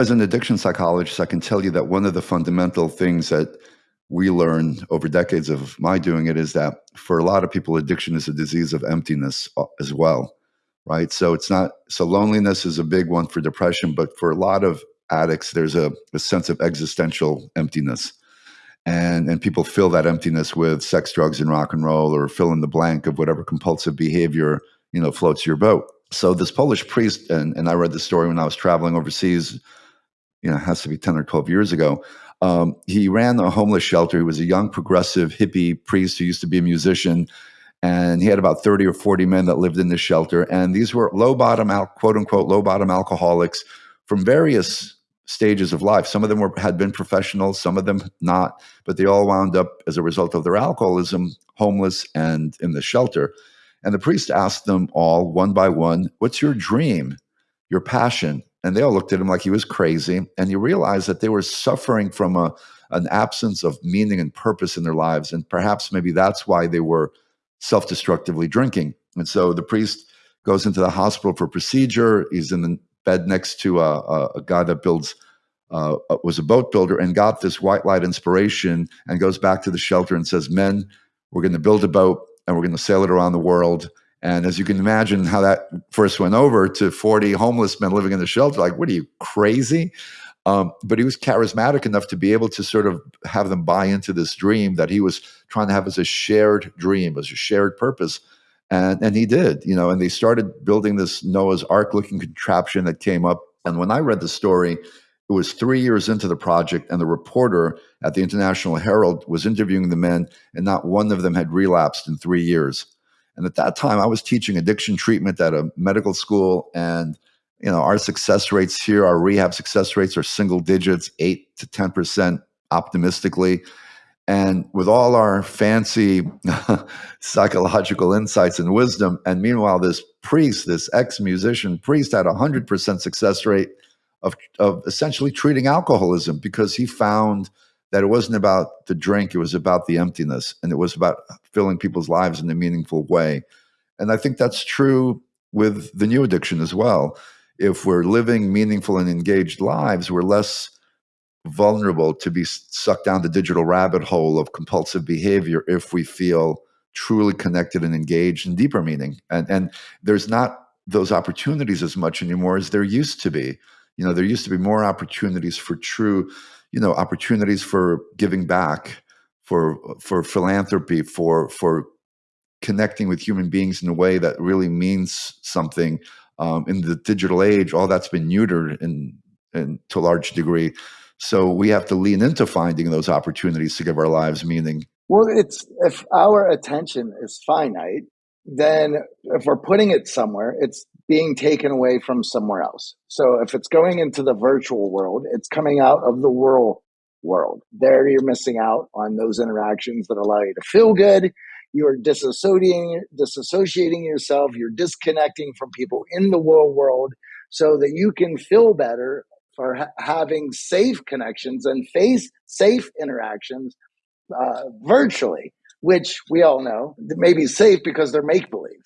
As an addiction psychologist, I can tell you that one of the fundamental things that we learned over decades of my doing it is that for a lot of people, addiction is a disease of emptiness uh, as well, right? So it's not, so loneliness is a big one for depression, but for a lot of addicts, there's a, a sense of existential emptiness. And, and people fill that emptiness with sex, drugs, and rock and roll, or fill in the blank of whatever compulsive behavior you know floats your boat. So this Polish priest, and, and I read the story when I was traveling overseas you know, it has to be 10 or 12 years ago. Um, he ran a homeless shelter. He was a young progressive hippie priest who used to be a musician. And he had about 30 or 40 men that lived in this shelter. And these were low bottom, quote unquote, low bottom alcoholics from various stages of life. Some of them were, had been professionals, some of them not, but they all wound up as a result of their alcoholism, homeless and in the shelter. And the priest asked them all one by one, What's your dream, your passion, and they all looked at him like he was crazy. And you realize that they were suffering from a, an absence of meaning and purpose in their lives. And perhaps maybe that's why they were self destructively drinking. And so the priest goes into the hospital for procedure. He's in the bed next to a, a, a guy that builds, uh, was a boat builder, and got this white light inspiration and goes back to the shelter and says, Men, we're going to build a boat and we're going to sail it around the world and as you can imagine, how that first went over to 40 homeless men living in the shelter, like, what are you crazy? Um, but he was charismatic enough to be able to sort of have them buy into this dream that he was trying to have as a shared dream, as a shared purpose. And, and he did, you know, and they started building this Noah's Ark looking contraption that came up. And when I read the story, it was three years into the project, and the reporter at the International Herald was interviewing the men, and not one of them had relapsed in three years. And at that time, I was teaching addiction treatment at a medical school. And, you know, our success rates here, our rehab success rates are single digits, eight to 10% optimistically. And with all our fancy psychological insights and wisdom, and meanwhile, this priest, this ex musician priest, had a 100% success rate of, of essentially treating alcoholism because he found that it wasn't about the drink, it was about the emptiness, and it was about filling people's lives in a meaningful way. And I think that's true with the new addiction as well. If we're living meaningful and engaged lives, we're less vulnerable to be sucked down the digital rabbit hole of compulsive behavior if we feel truly connected and engaged in deeper meaning. And, and there's not those opportunities as much anymore as there used to be. You know, there used to be more opportunities for true you know opportunities for giving back for for philanthropy for for connecting with human beings in a way that really means something um, in the digital age all that's been neutered in, in to a large degree. So we have to lean into finding those opportunities to give our lives meaning. Well it's if our attention is finite then if we're putting it somewhere it's being taken away from somewhere else. So if it's going into the virtual world, it's coming out of the real world. There you're missing out on those interactions that allow you to feel good. You're disassociating, disassociating yourself. You're disconnecting from people in the real world so that you can feel better for ha- having safe connections and face safe interactions uh, virtually, which we all know may be safe because they're make believe